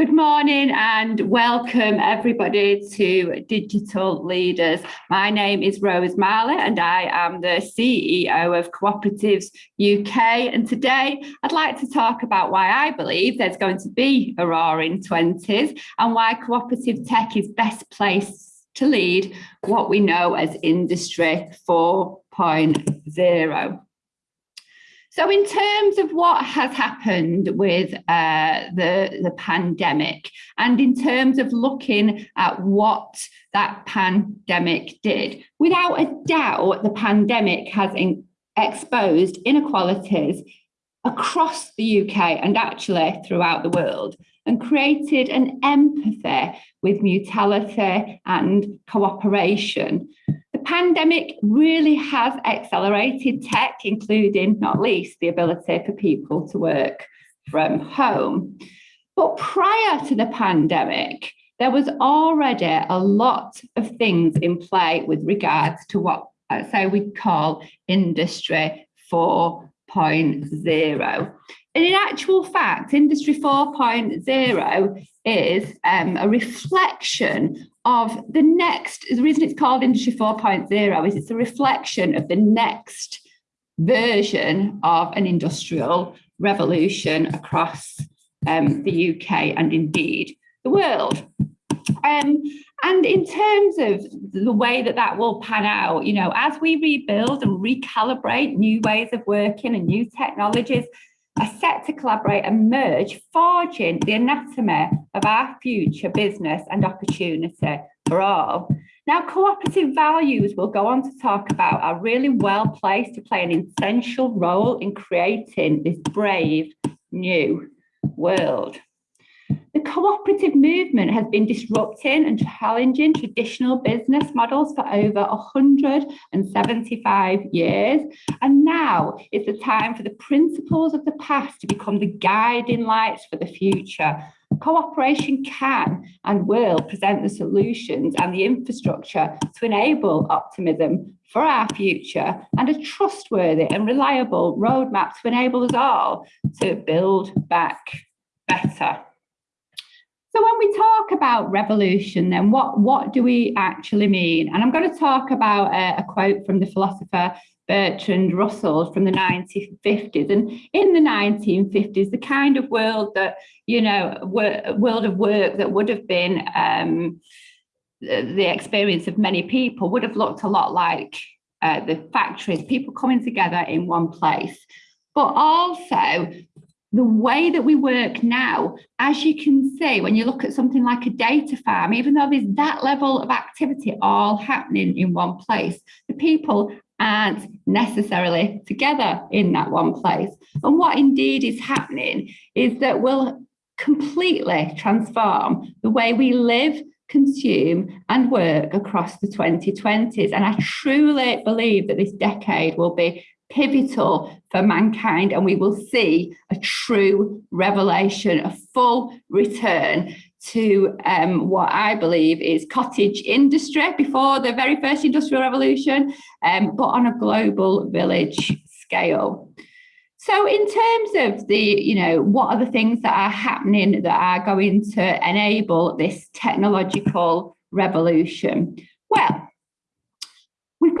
Good morning and welcome everybody to Digital Leaders. My name is Rose Marley and I am the CEO of Cooperatives UK and today I'd like to talk about why I believe there's going to be a roaring 20s and why cooperative tech is best placed to lead what we know as Industry 4.0. So in terms of what has happened with uh, the, the pandemic and in terms of looking at what that pandemic did, without a doubt, the pandemic has in, exposed inequalities across the UK and actually throughout the world and created an empathy with mutuality and cooperation the pandemic really has accelerated tech, including not least the ability for people to work from home. But prior to the pandemic, there was already a lot of things in play with regards to what uh, say we call industry 4.0. And in actual fact, Industry 4.0 is um, a reflection of the next, the reason it's called Industry 4.0 is it's a reflection of the next version of an industrial revolution across um, the UK and indeed the world. Um, and in terms of the way that that will pan out, you know, as we rebuild and recalibrate new ways of working and new technologies, are set to collaborate and merge, forging the anatomy of our future business and opportunity for all. Now, cooperative values we'll go on to talk about are really well placed to play an essential role in creating this brave new world. The cooperative movement has been disrupting and challenging traditional business models for over 175 years. And now is the time for the principles of the past to become the guiding lights for the future. Cooperation can and will present the solutions and the infrastructure to enable optimism for our future and a trustworthy and reliable roadmap to enable us all to build back better. So when we talk about revolution, then what, what do we actually mean? And I'm going to talk about a, a quote from the philosopher Bertrand Russell from the 1950s. And in the 1950s, the kind of world that, you know, world of work that would have been um, the experience of many people would have looked a lot like uh, the factories, people coming together in one place. But also the way that we work now, as you can see, when you look at something like a data farm, even though there's that level of activity all happening in one place, the people aren't necessarily together in that one place. And what indeed is happening is that we'll completely transform the way we live, consume and work across the 2020s. And I truly believe that this decade will be pivotal for mankind and we will see a true revelation, a full return to um, what I believe is cottage industry before the very first industrial revolution, um, but on a global village scale. So in terms of the, you know, what are the things that are happening that are going to enable this technological revolution? Well,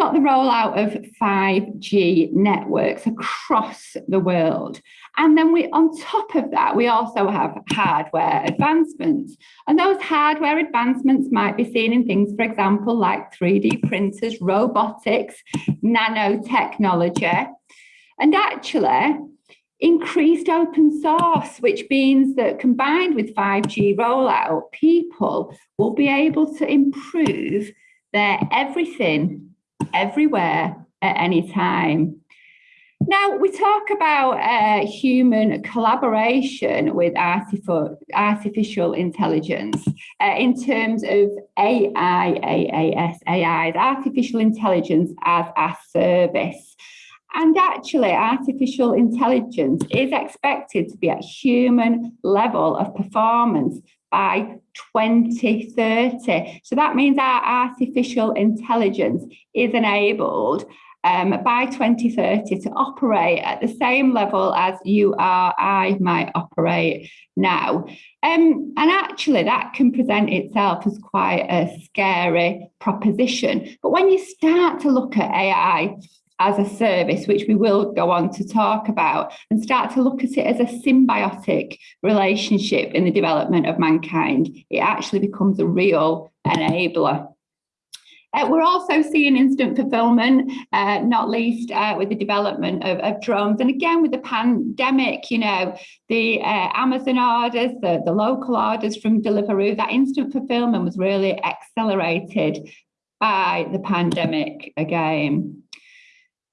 got the rollout of 5G networks across the world. And then we, on top of that, we also have hardware advancements. And those hardware advancements might be seen in things, for example, like 3D printers, robotics, nanotechnology. And actually, increased open source, which means that combined with 5G rollout, people will be able to improve their everything everywhere at any time. Now, we talk about uh, human collaboration with artificial intelligence uh, in terms of AI, AAS, AI, artificial intelligence as a service. And actually, artificial intelligence is expected to be at human level of performance by 2030. So that means our artificial intelligence is enabled um, by 2030 to operate at the same level as you or I might operate now. Um, and actually that can present itself as quite a scary proposition. But when you start to look at AI as a service, which we will go on to talk about, and start to look at it as a symbiotic relationship in the development of mankind, it actually becomes a real enabler. Uh, we're also seeing instant fulfillment, uh, not least uh, with the development of, of, drones. And again, with the pandemic, you know, the uh, Amazon orders, the, the local orders from Deliveroo, that instant fulfillment was really accelerated by the pandemic again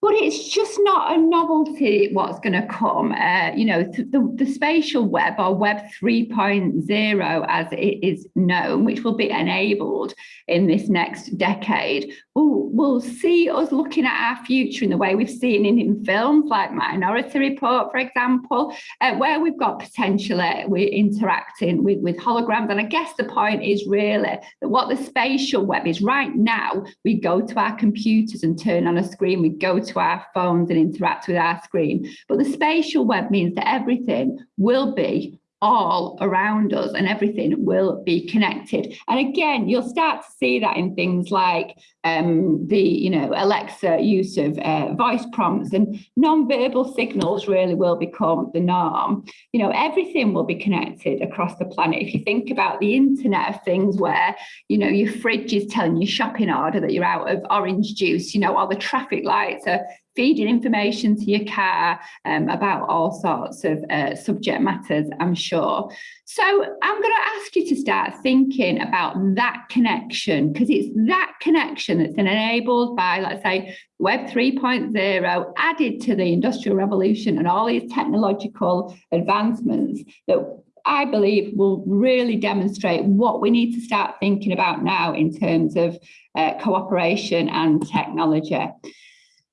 but it's just not a novelty what's going to come. Uh, you know, the, the spatial web or web 3.0 as it is known, which will be enabled in this next decade, will will see us looking at our future in the way we've seen in, in films like Minority Report, for example, uh, where we've got potentially we're interacting with, with holograms. And I guess the point is really that what the spatial web is right now, we go to our computers and turn on a screen, we go to our phones and interact with our screen. But the spatial web means that everything will be all around us and everything will be connected. And again, you'll start to see that in things like um, the, you know, Alexa use of uh, voice prompts and non-verbal signals really will become the norm. You know, everything will be connected across the planet. If you think about the internet of things where, you know, your fridge is telling your shopping order that you're out of orange juice, you know, or the traffic lights are feeding information to your car um, about all sorts of uh, subject matters, I'm sure. So I'm going to ask you to start thinking about that connection because it's that connection that's enabled by, let's say, Web 3.0 added to the Industrial Revolution and all these technological advancements that I believe will really demonstrate what we need to start thinking about now in terms of uh, cooperation and technology.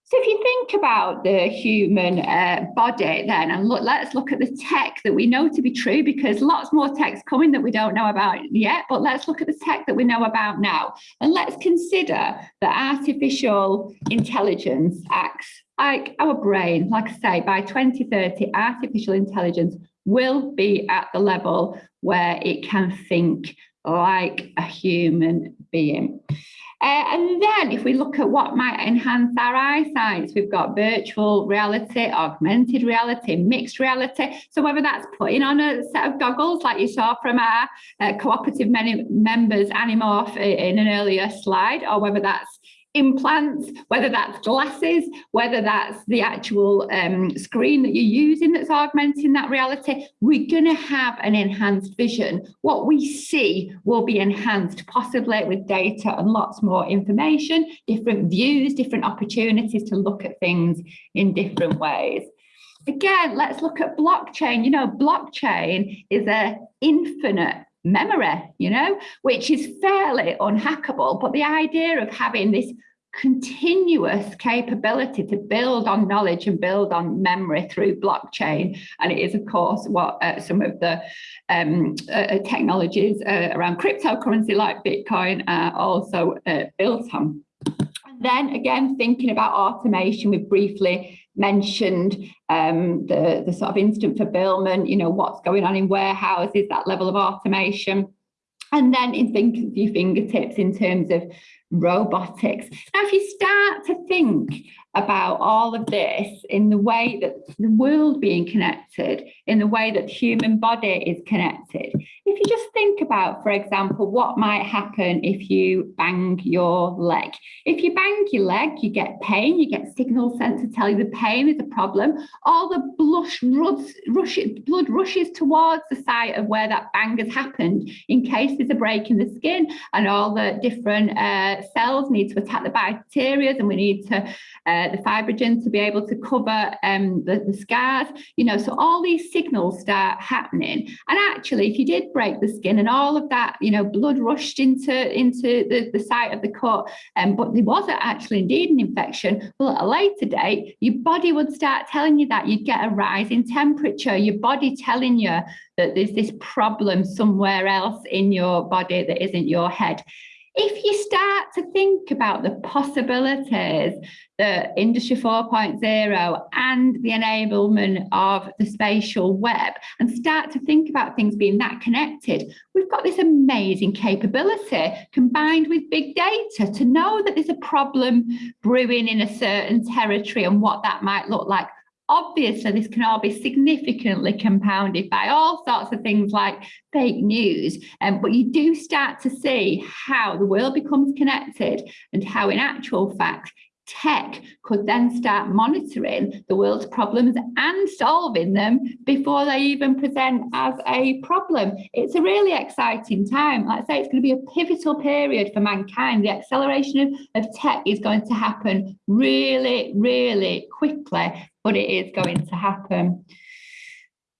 So if you think about the human uh, body then, and look, let's look at the tech that we know to be true because lots more tech's coming that we don't know about yet, but let's look at the tech that we know about now. And let's consider that artificial intelligence acts like our brain, like I say, by 2030, artificial intelligence will be at the level where it can think like a human being. Uh, and then if we look at what might enhance our eyesight, we've got virtual reality, augmented reality, mixed reality. So whether that's putting on a set of goggles like you saw from our uh, cooperative members Animorph in an earlier slide, or whether that's implants, whether that's glasses, whether that's the actual um, screen that you're using that's augmenting that reality, we're going to have an enhanced vision. What we see will be enhanced, possibly with data and lots more information, different views, different opportunities to look at things in different ways. Again, let's look at blockchain. You know, blockchain is a infinite memory, you know, which is fairly unhackable. But the idea of having this continuous capability to build on knowledge and build on memory through blockchain. And it is, of course, what uh, some of the um, uh, uh technologies uh, around cryptocurrency like Bitcoin are also uh, built on. Then again, thinking about automation, we've briefly mentioned um, the, the sort of instant fulfillment, you know, what's going on in warehouses, that level of automation. And then in think of your fingertips in terms of robotics. Now, if you start to think about all of this in the way that the world being connected, in the way that the human body is connected. If you just think about, for example, what might happen if you bang your leg. If you bang your leg, you get pain, you get signals sent to tell you the pain is a problem. All the blush rushes, blood rushes towards the site of where that bang has happened in case there's a break in the skin and all the different uh, cells need to attack the bacteria and we need to uh, the fibrogen to be able to cover um, the, the scars, you know, so all these signals start happening. And actually, if you did break the skin and all of that, you know, blood rushed into, into the, the site of the cut, um, but there wasn't actually indeed an infection, well, at a later date, your body would start telling you that you'd get a rise in temperature, your body telling you that there's this problem somewhere else in your body that isn't your head if you start to think about the possibilities the industry 4.0 and the enablement of the spatial web and start to think about things being that connected we've got this amazing capability combined with big data to know that there's a problem brewing in a certain territory and what that might look like Obviously, this can all be significantly compounded by all sorts of things like fake news, um, but you do start to see how the world becomes connected and how in actual fact tech could then start monitoring the world's problems and solving them before they even present as a problem. It's a really exciting time. Like I say, it's going to be a pivotal period for mankind. The acceleration of, of tech is going to happen really, really quickly, but it is going to happen.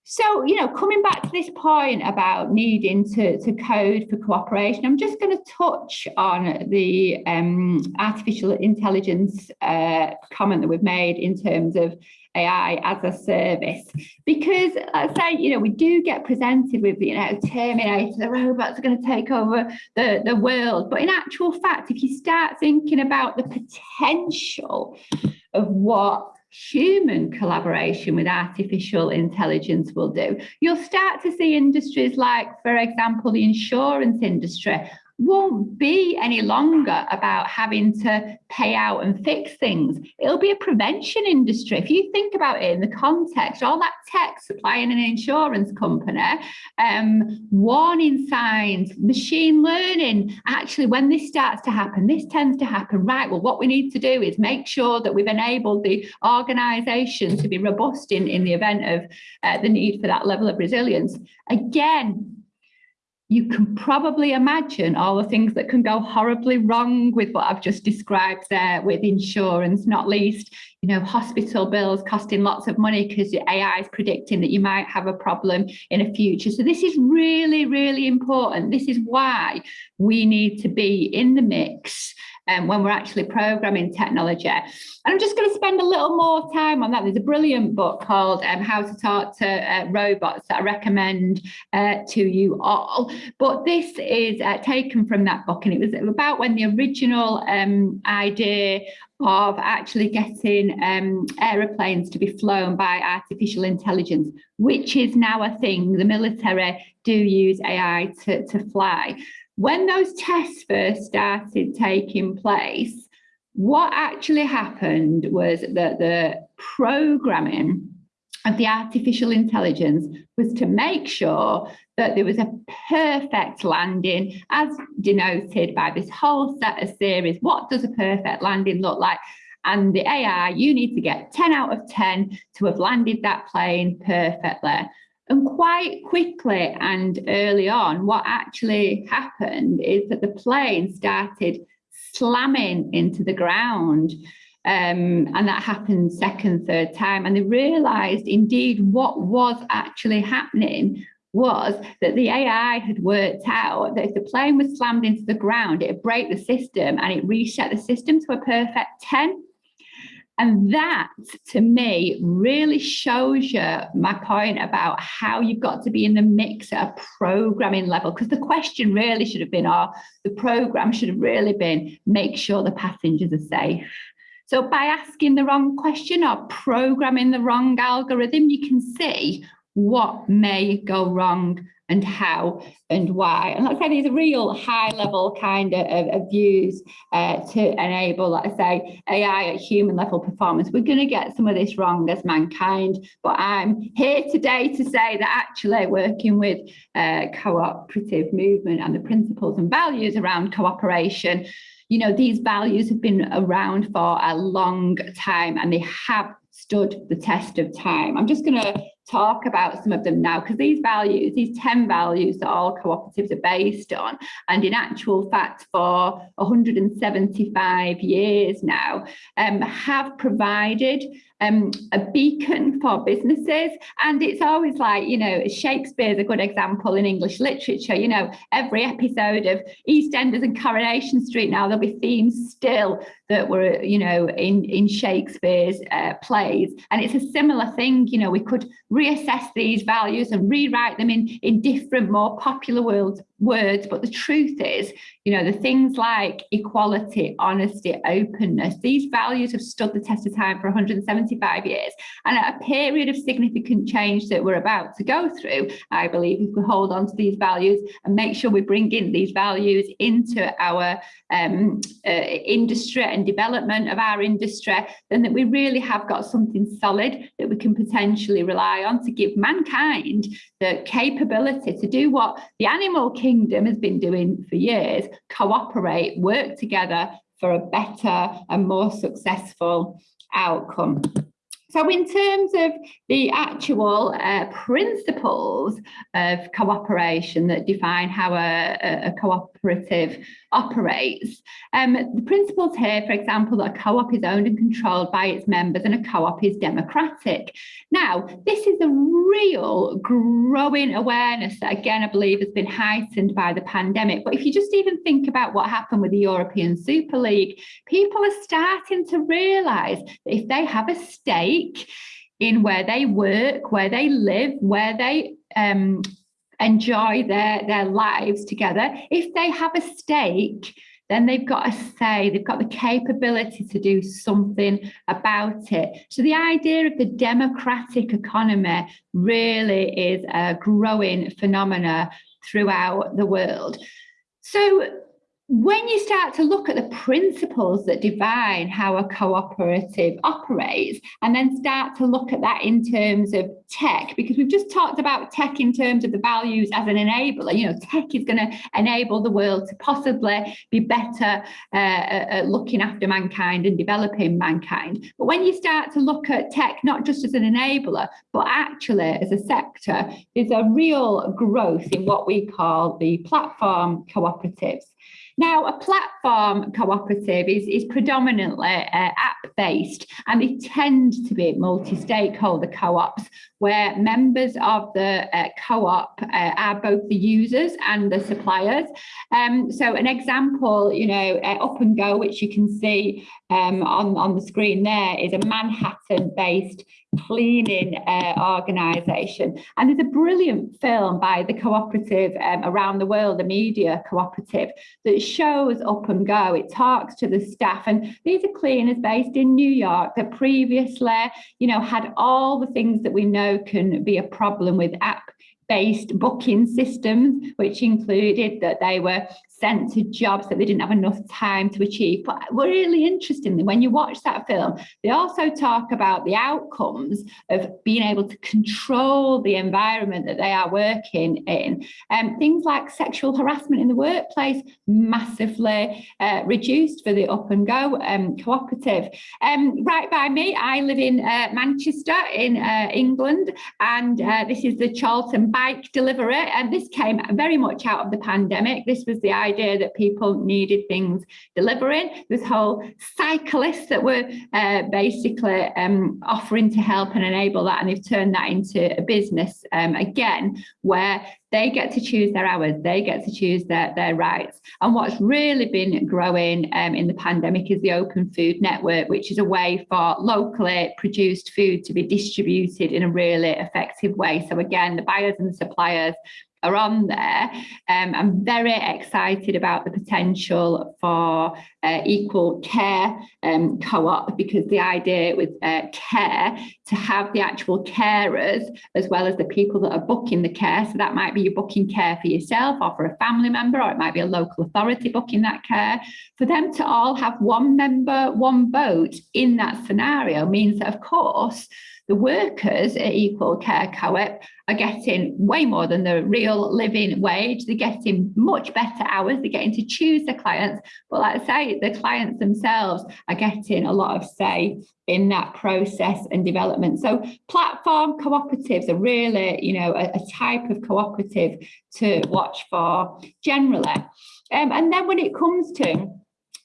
So, you know, coming back to this point about needing to, to code for cooperation, I'm just going to touch on the um, artificial intelligence uh, comment that we've made in terms of AI as a service. Because let's say, you know, we do get presented with, you know, Terminator, the robots are going to take over the, the world. But in actual fact, if you start thinking about the potential of what human collaboration with artificial intelligence will do. You'll start to see industries like, for example, the insurance industry won't be any longer about having to pay out and fix things. It'll be a prevention industry. If you think about it in the context, all that tech supplying an insurance company, um, warning signs, machine learning, actually when this starts to happen, this tends to happen, right, well, what we need to do is make sure that we've enabled the organisation to be robust in, in the event of uh, the need for that level of resilience. Again, you can probably imagine all the things that can go horribly wrong with what I've just described there with insurance, not least, you know, hospital bills costing lots of money because your AI is predicting that you might have a problem in a future. So this is really, really important. This is why we need to be in the mix um, when we're actually programming technology. And I'm just going to spend a little more time on that. There's a brilliant book called um, How to Talk to uh, Robots that I recommend uh, to you all. But this is uh, taken from that book, and it was about when the original um, idea of actually getting um, aeroplanes to be flown by artificial intelligence, which is now a thing. The military do use AI to, to fly. When those tests first started taking place, what actually happened was that the programming of the artificial intelligence was to make sure that there was a perfect landing as denoted by this whole set of series. What does a perfect landing look like? And the AI, you need to get 10 out of 10 to have landed that plane perfectly. And quite quickly and early on, what actually happened is that the plane started slamming into the ground. Um, and that happened second, third time. And they realized indeed what was actually happening was that the AI had worked out that if the plane was slammed into the ground, it would break the system and it reset the system to a perfect 10. And that to me really shows you my point about how you've got to be in the mix at a programming level. Because the question really should have been, or the program should have really been, make sure the passengers are safe. So by asking the wrong question or programming the wrong algorithm, you can see what may go wrong and how and why. And like I say, these real high level kind of, of views uh, to enable, like I say, AI at human level performance. We're going to get some of this wrong as mankind, but I'm here today to say that actually working with uh, cooperative movement and the principles and values around cooperation, you know, these values have been around for a long time and they have stood the test of time. I'm just going to talk about some of them now because these values, these 10 values that all cooperatives are based on, and in actual fact for 175 years now, um, have provided um, a beacon for businesses. And it's always like, you know, Shakespeare's a good example in English literature. You know, every episode of EastEnders and Coronation Street now, there'll be themes still that were, you know, in, in Shakespeare's uh, plays. And it's a similar thing, you know, we could reassess these values and rewrite them in, in different, more popular world, words. But the truth is, you know, the things like equality, honesty, openness, these values have stood the test of time for 175 years. And at a period of significant change that we're about to go through, I believe if we hold on to these values and make sure we bring in these values into our um, uh, industry and development of our industry, then that we really have got something solid that we can potentially rely on to give mankind the capability to do what the animal kingdom has been doing for years, cooperate, work together for a better and more successful outcome. So in terms of the actual uh, principles of cooperation that define how a, a cooperative operates, um, the principles here, for example, that a co-op is owned and controlled by its members and a co-op is democratic. Now, this is a real growing awareness that, again, I believe has been heightened by the pandemic. But if you just even think about what happened with the European Super League, people are starting to realise that if they have a stake in where they work, where they live, where they um, enjoy their, their lives together, if they have a stake, then they've got a say, they've got the capability to do something about it. So the idea of the democratic economy really is a growing phenomena throughout the world. So when you start to look at the principles that define how a cooperative operates and then start to look at that in terms of tech because we've just talked about tech in terms of the values as an enabler. You know tech is going to enable the world to possibly be better uh, at looking after mankind and developing mankind. But when you start to look at tech not just as an enabler but actually as a sector there's a real growth in what we call the platform cooperatives now, a platform cooperative is, is predominantly uh, app-based and they tend to be multi-stakeholder co-ops where members of the uh, co-op uh, are both the users and the suppliers. Um, so an example, you know, uh, Up and Go, which you can see um, on, on the screen there, is a Manhattan-based cleaning uh, organisation. And there's a brilliant film by the cooperative um, around the world, the media cooperative, that shows Up and Go. It talks to the staff, and these are cleaners based in New York that previously, you know, had all the things that we know can be a problem with app based booking systems, which included that they were sent to jobs that they didn't have enough time to achieve. But really interestingly, when you watch that film, they also talk about the outcomes of being able to control the environment that they are working in. Um, things like sexual harassment in the workplace, massively uh, reduced for the up and go um, cooperative. Um, right by me, I live in uh, Manchester in uh, England, and uh, this is the Chorlton bike delivery. And this came very much out of the pandemic. This was the idea that people needed things delivering. This whole cyclists that were uh, basically um, offering to help and enable that. And they've turned that into a business um, again, where they get to choose their hours, they get to choose their, their rights. And what's really been growing um, in the pandemic is the Open Food Network, which is a way for locally produced food to be distributed in a really effective way. So again, the buyers and the suppliers are on there. Um, I'm very excited about the potential for uh, equal care um, co-op because the idea with uh, care to have the actual carers as well as the people that are booking the care. So that might be you booking care for yourself or for a family member, or it might be a local authority booking that care. For them to all have one member, one vote in that scenario means that, of course, the workers at Equal Care Co-op are getting way more than the real living wage. They're getting much better hours. They're getting to choose their clients. But like I say, the clients themselves are getting a lot of say in that process and development. So platform cooperatives are really, you know, a, a type of cooperative to watch for generally. Um, and then when it comes to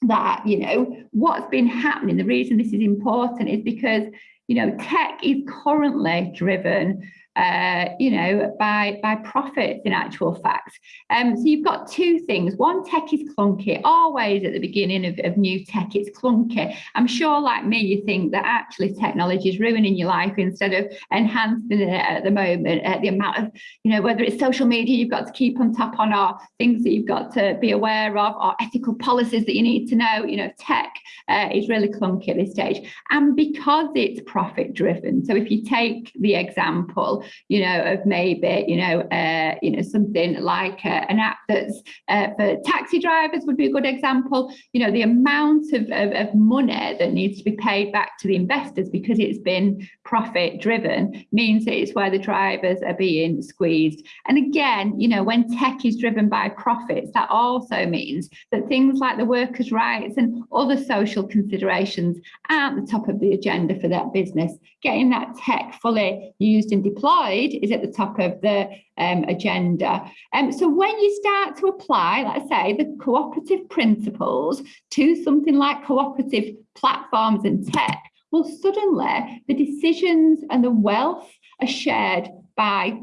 that, you know, what's been happening, the reason this is important is because you know, tech is currently driven uh, you know, by, by profits in actual fact. Um, so you've got two things. One, tech is clunky. Always at the beginning of, of new tech, it's clunky. I'm sure like me, you think that actually technology is ruining your life instead of enhancing it at the moment. Uh, the amount of, you know, whether it's social media you've got to keep on top on or things that you've got to be aware of or ethical policies that you need to know, you know, tech uh, is really clunky at this stage. And because it's profit driven, so if you take the example, you know, of maybe, you know, uh, you know, something like uh, an app that's uh, for taxi drivers would be a good example. You know, the amount of, of, of money that needs to be paid back to the investors because it's been profit driven means that it's where the drivers are being squeezed. And again, you know, when tech is driven by profits, that also means that things like the workers' rights and other social considerations aren't the top of the agenda for that business. Getting that tech fully used and deployed deployed is at the top of the um, agenda. Um, so when you start to apply, let's say, the cooperative principles to something like cooperative platforms and tech, well, suddenly the decisions and the wealth are shared by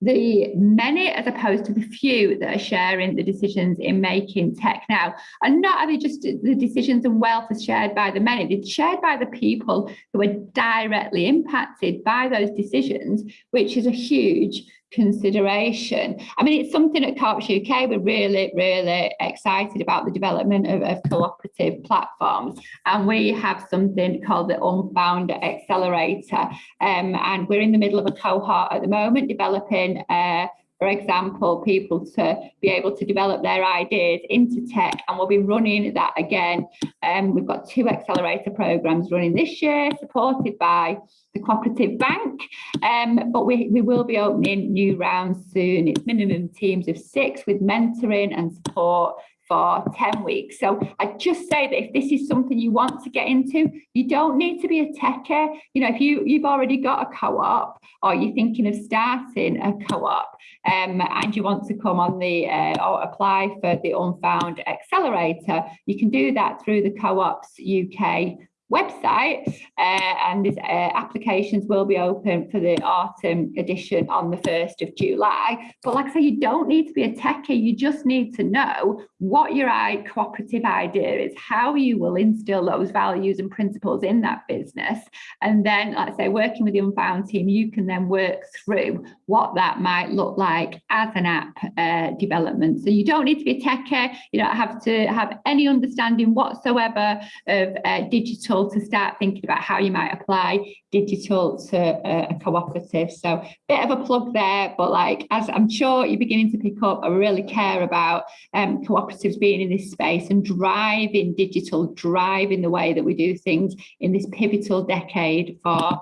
the many as opposed to the few that are sharing the decisions in making tech now. And not only just the decisions and wealth are shared by the many, it's shared by the people who are directly impacted by those decisions, which is a huge consideration. I mean, it's something at Co-ops UK, we're really, really excited about the development of, of cooperative platforms. And we have something called the Unfound Accelerator. Um, and we're in the middle of a cohort at the moment developing uh, for example, people to be able to develop their ideas into tech and we'll be running that again. Um, we've got two accelerator programs running this year supported by the Cooperative Bank, um, but we, we will be opening new rounds soon. It's minimum teams of six with mentoring and support for 10 weeks. So I just say that if this is something you want to get into, you don't need to be a techie. You know, if you, you've already got a co-op or you're thinking of starting a co-op um, and you want to come on the uh, or apply for the Unfound Accelerator, you can do that through the Co-ops UK website uh, and uh, applications will be open for the autumn edition on the 1st of July. But like I say, you don't need to be a techie, you just need to know what your cooperative idea is, how you will instill those values and principles in that business. And then, like I say, working with the Unfound team, you can then work through what that might look like as an app uh, development. So you don't need to be a techie, you don't have to have any understanding whatsoever of uh, digital to start thinking about how you might apply digital to a, a cooperative. So bit of a plug there, but like as I'm sure you're beginning to pick up, I really care about um, cooperatives being in this space and driving digital, driving the way that we do things in this pivotal decade for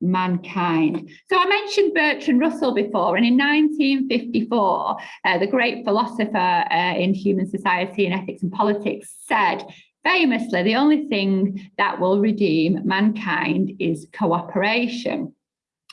mankind. So I mentioned Bertrand Russell before, and in 1954, uh, the great philosopher uh, in human society and ethics and politics said famously, the only thing that will redeem mankind is cooperation.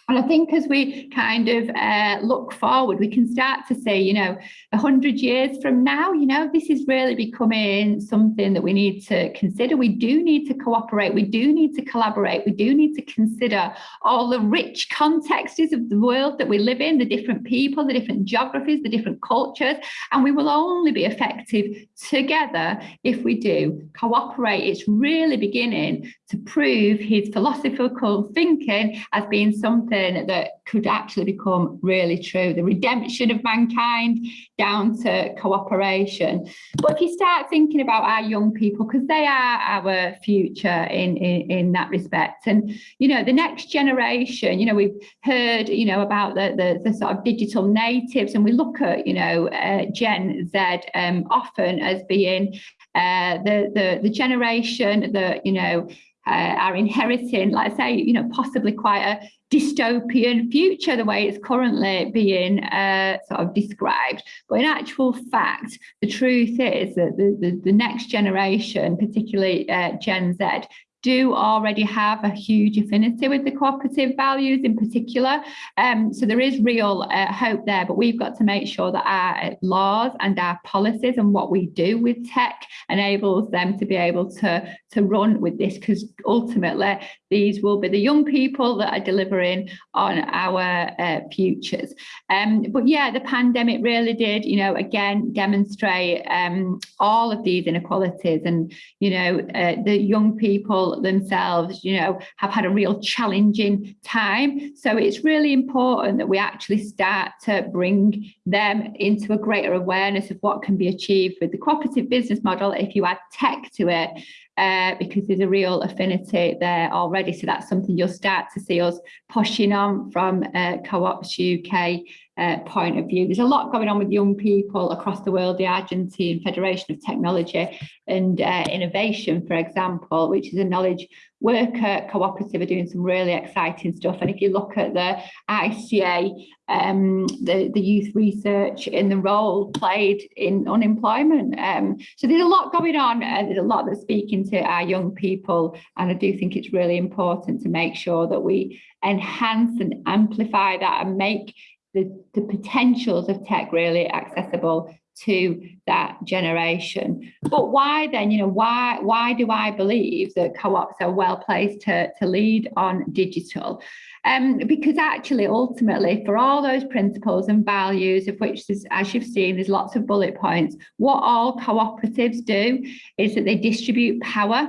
And I think as we kind of uh, look forward, we can start to say, you know, a hundred years from now, you know, this is really becoming something that we need to consider. We do need to cooperate. We do need to collaborate. We do need to consider all the rich contexts of the world that we live in, the different people, the different geographies, the different cultures. And we will only be effective together if we do cooperate. It's really beginning to prove his philosophical thinking as being something something that could actually become really true, the redemption of mankind down to cooperation. But if you start thinking about our young people, because they are our future in, in, in that respect, and, you know, the next generation, you know, we've heard, you know, about the, the, the sort of digital natives, and we look at, you know, uh, Gen Z um, often as being uh, the, the, the generation that, you know, uh, are inheriting, like I say, you know, possibly quite a dystopian future, the way it's currently being uh, sort of described. But in actual fact, the truth is that the, the, the next generation, particularly uh, Gen Z, do already have a huge affinity with the cooperative values in particular. Um, so there is real uh, hope there, but we've got to make sure that our laws and our policies and what we do with tech enables them to be able to, to run with this because ultimately these will be the young people that are delivering on our uh, futures. Um, but yeah, the pandemic really did, you know, again, demonstrate um, all of these inequalities and, you know, uh, the young people themselves, you know, have had a real challenging time. So it's really important that we actually start to bring them into a greater awareness of what can be achieved with the cooperative business model if you add tech to it uh, because there's a real affinity there already. So that's something you'll start to see us pushing on from uh, Co-ops UK uh, point of view. There's a lot going on with young people across the world, the Argentine Federation of Technology and uh, Innovation, for example, which is a knowledge worker cooperative are doing some really exciting stuff. And if you look at the ICA, um, the, the youth research in the role played in unemployment. Um, so there's a lot going on and there's a lot that's speaking to our young people. And I do think it's really important to make sure that we enhance and amplify that and make the, the potentials of tech really accessible to that generation. But why then, you know, why why do I believe that co-ops are well placed to, to lead on digital? Um, because actually, ultimately, for all those principles and values of which, as you've seen, there's lots of bullet points, what all cooperatives do is that they distribute power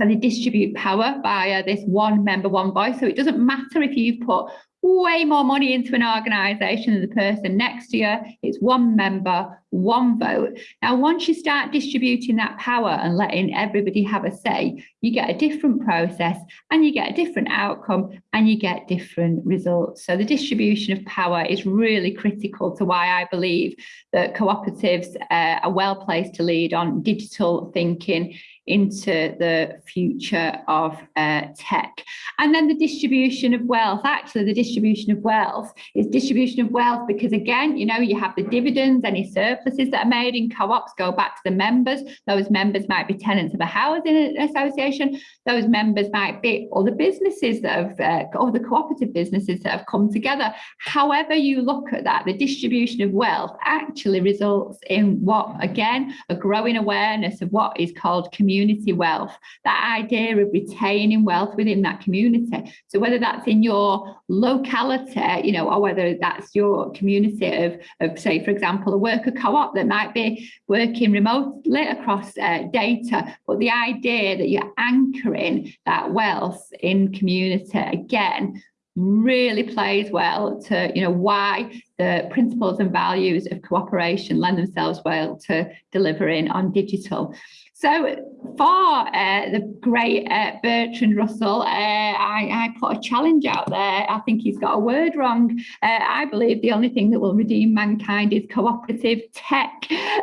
so they distribute power via this one member, one voice. So it doesn't matter if you've put way more money into an organisation than the person next to you. It's one member, one vote. Now, once you start distributing that power and letting everybody have a say, you get a different process and you get a different outcome and you get different results. So the distribution of power is really critical to why I believe that cooperatives uh, are well placed to lead on digital thinking into the future of uh, tech. And then the distribution of wealth, actually the distribution of wealth is distribution of wealth because again, you know, you have the dividends, any surpluses that are made in co-ops go back to the members. Those members might be tenants of a housing association. Those members might be all the businesses that have, uh, the cooperative businesses that have come together. However you look at that, the distribution of wealth actually results in what, again, a growing awareness of what is called community community wealth, that idea of retaining wealth within that community. So whether that's in your locality, you know, or whether that's your community of, of say, for example, a worker co-op that might be working remotely across uh, data, but the idea that you're anchoring that wealth in community, again, really plays well to you know why the principles and values of cooperation lend themselves well to delivering on digital so for uh, the great uh, Bertrand Russell, uh, I, I, put a challenge out there. I think he's got a word wrong. Uh, I believe the only thing that will redeem mankind is cooperative tech.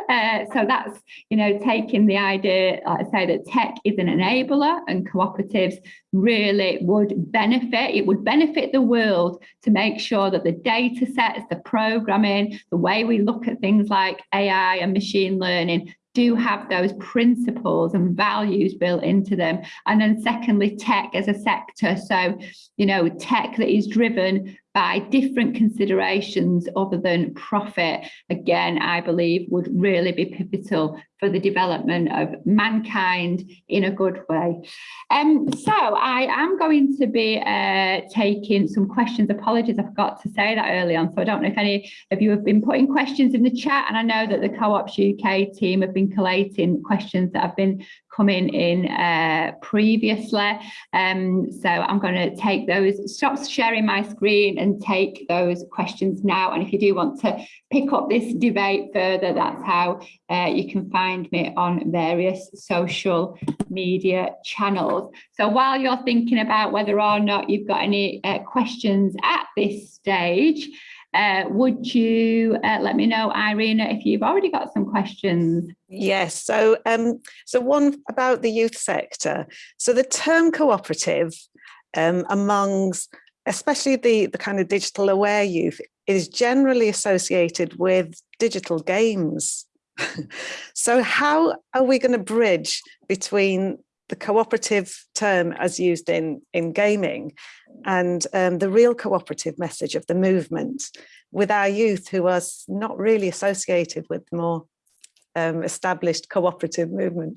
Uh, so that's, you know, taking the idea, like I say, that tech is an enabler and cooperatives really would benefit. It would benefit the world to make sure that the data sets, the programming, the way we look at things like AI and machine learning do have those principles and values built into them. And then secondly, tech as a sector. So, you know, tech that is driven by different considerations other than profit, again, I believe would really be pivotal for the development of mankind in a good way. Um, so I am going to be uh, taking some questions. Apologies, I forgot to say that early on. So I don't know if any of you have been putting questions in the chat. And I know that the Co-ops UK team have been collating questions that have been coming in uh, previously. Um, so I'm going to take those, stop sharing my screen and take those questions now. And if you do want to pick up this debate further, that's how uh, you can find me on various social media channels. So while you're thinking about whether or not you've got any uh, questions at this stage, uh, would you uh, let me know, Irina, if you've already got some questions? Yes, so um, so one about the youth sector. So the term cooperative um, amongst especially the, the kind of digital aware youth is generally associated with digital games. so how are we going to bridge between the cooperative term as used in, in gaming and um, the real cooperative message of the movement with our youth who are not really associated with the more um, established cooperative movement?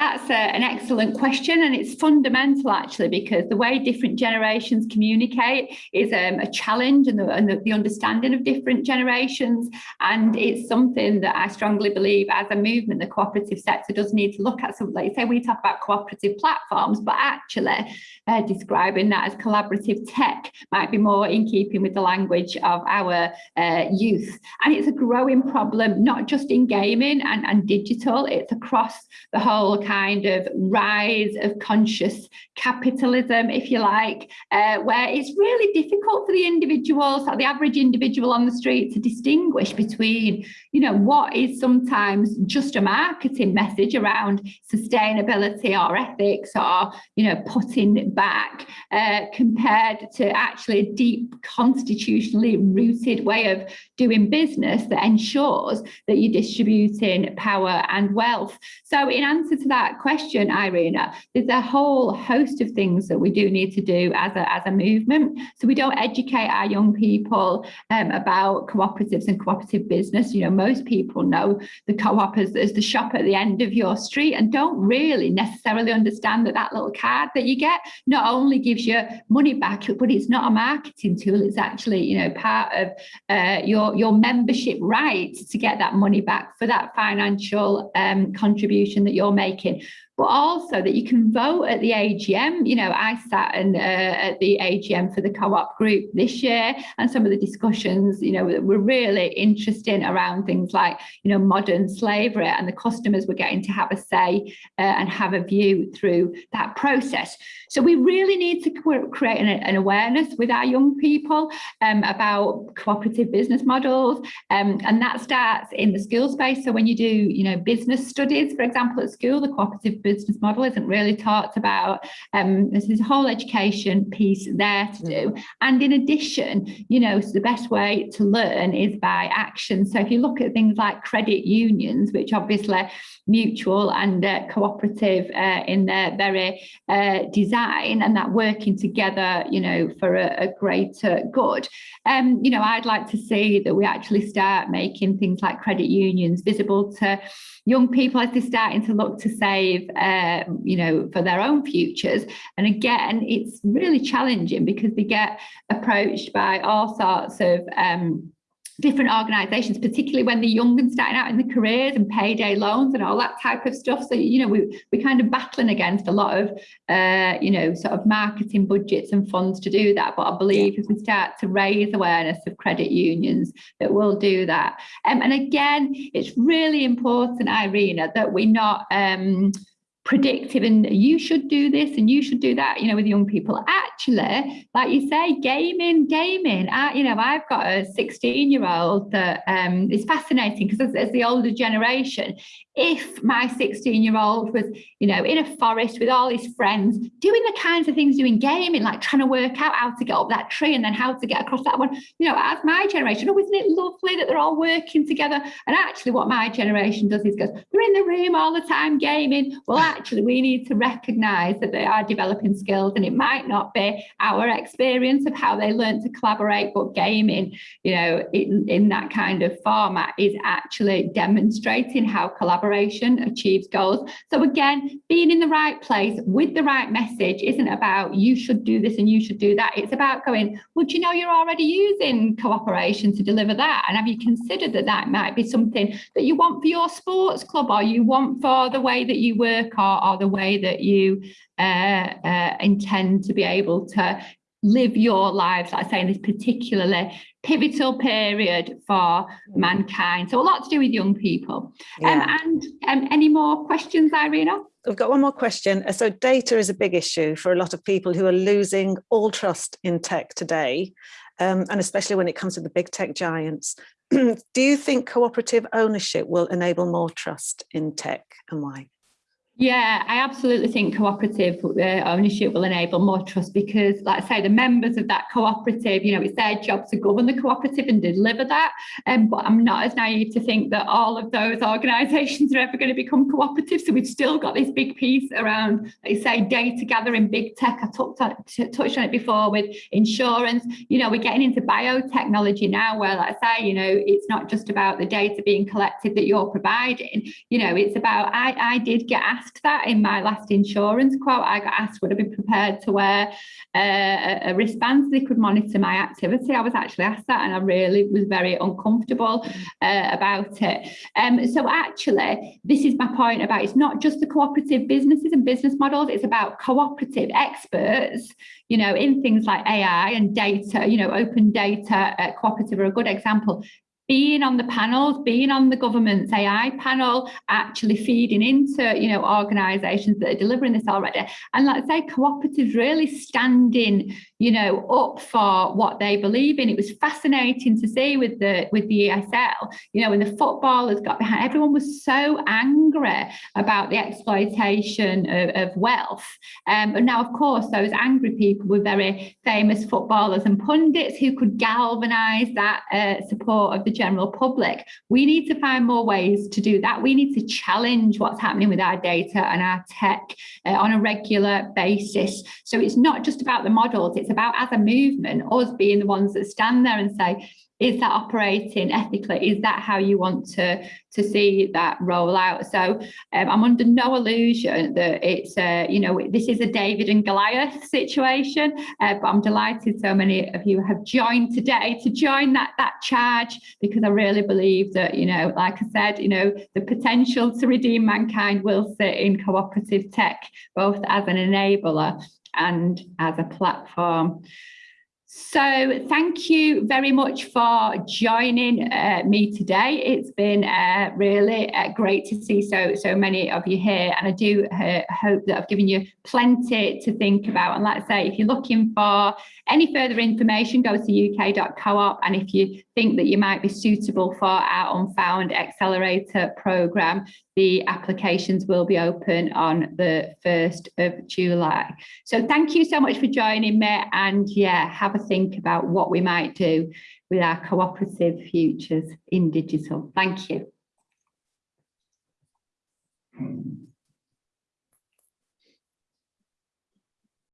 That's a, an excellent question and it's fundamental actually because the way different generations communicate is um, a challenge and, the, and the, the, understanding of different generations and it's something that I strongly believe as a movement the cooperative sector does need to look at. So like say we talk about cooperative platforms but actually uh, describing that as collaborative tech might be more in keeping with the language of our uh, youth and it's a growing problem not just in gaming and, and digital it's across the whole kind of rise of conscious capitalism, if you like, uh, where it's really difficult for the individuals, the average individual on the street to distinguish between, you know, what is sometimes just a marketing message around sustainability or ethics or, you know, putting back uh, compared to actually a deep constitutionally rooted way of doing business that ensures that you're distributing power and wealth. So in answer to that, that question, Irina, there's a whole host of things that we do need to do as a, as a movement. So we don't educate our young people um, about cooperatives and cooperative business. You know, most people know the co-op as, as the shop at the end of your street and don't really necessarily understand that that little card that you get not only gives you money back, but it's not a marketing tool. It's actually, you know, part of uh, your, your membership right to get that money back for that financial um, contribution that you're making making but also that you can vote at the AGM. You know, I sat uh, at the AGM for the co-op group this year, and some of the discussions, you know, were really interesting around things like, you know, modern slavery, and the customers were getting to have a say uh, and have a view through that process. So we really need to create an, an awareness with our young people um, about cooperative business models, um, and that starts in the school space. So when you do, you know, business studies, for example, at school, the cooperative business model isn't really talked about. Um, there's this whole education piece there to do. And in addition, you know, so the best way to learn is by action. So if you look at things like credit unions, which obviously mutual and uh, cooperative uh, in their very uh, design and that working together, you know, for a, a greater good. Um, you know, I'd like to see that we actually start making things like credit unions visible to young people as they're starting to look to save, uh, you know, for their own futures. And again, it's really challenging because they get approached by all sorts of um, different organizations, particularly when they're young and starting out in the careers and payday loans and all that type of stuff. So, you know, we, we're kind of battling against a lot of, uh, you know, sort of marketing budgets and funds to do that. But I believe if we start to raise awareness of credit unions, that we'll do that. Um, and again, it's really important, Irina, that we're not um, predictive and you should do this and you should do that you know with young people. Actually like you say gaming gaming. I, you know i've got a 16 year old that um is fascinating because as, as, the older generation if my 16 year old was you know in a forest with all his friends doing the kinds of things doing gaming like trying to work out how to get up that tree and then how to get across that one you know as my generation oh isn't it lovely that they're all working together? And actually what my generation does is goes they're in the room all the time gaming. Well actually we need to recognize that they are developing skills and it might not be our experience of how they learn to collaborate, but gaming, you know, in, in that kind of format is actually demonstrating how collaboration achieves goals. So again, being in the right place with the right message isn't about you should do this and you should do that. It's about going, well, do you know you're already using cooperation to deliver that? And have you considered that that might be something that you want for your sports club or you want for the way that you work or, or the way that you uh, uh, intend to be able to live your lives, like I say, in this particularly pivotal period for mankind. So a lot to do with young people. Um, yeah. Um, and um, any more questions, Irina? I've got one more question. So data is a big issue for a lot of people who are losing all trust in tech today, um, and especially when it comes to the big tech giants. do you think cooperative ownership will enable more trust in tech and why? Yeah, I absolutely think cooperative uh, ownership will enable more trust because, like I say, the members of that cooperative, you know, it's their job to govern the cooperative and deliver that. Um, but I'm not as naive to think that all of those organisations are ever going to become cooperative. So we've still got this big piece around, like you say, data gathering, big tech. I talked touched on it before with insurance. You know, we're getting into biotechnology now where, like I say, you know, it's not just about the data being collected that you're providing. You know, it's about, I, I did get asked asked that in my last insurance quote. I got asked would I be prepared to wear uh, a wristband so they could monitor my activity. I was actually asked that and I really was very uncomfortable uh, about it. Um, so actually, this is my point about it's not just the cooperative businesses and business models, it's about cooperative experts, you know, in things like AI and data, you know, open data uh, cooperative are a good example being on the panels, being on the government's AI panel, actually feeding into, you know, organisations that are delivering this already. And let's say cooperatives really standing, you know, up for what they believe in. It was fascinating to see with the with the ESL, you know, when the footballers got behind, everyone was so angry about the exploitation of, of wealth. Um, and now, of course, those angry people were very famous footballers and pundits who could galvanise that uh, support of the general public. We need to find more ways to do that. We need to challenge what's happening with our data and our tech uh, on a regular basis. So it's not just about the models, it's about as a movement, us being the ones that stand there and say, is that operating ethically? Is that how you want to, to see that roll out? So um, I'm under no illusion that it's, uh, you know, this is a David and Goliath situation, uh, but I'm delighted so many of you have joined today to join that, that charge because I really believe that, you know, like I said, you know, the potential to redeem mankind will sit in cooperative tech, both as an enabler and as a platform. So thank you very much for joining uh, me today. It's been uh, really uh, great to see so so many of you here and I do uh, hope that I've given you plenty to think about and let's say if you're looking for any further information go to uk.coop and if you think that you might be suitable for our Unfound Accelerator programme the applications will be open on the 1st of July. So thank you so much for joining me and yeah, have a think about what we might do with our cooperative futures in digital. Thank you.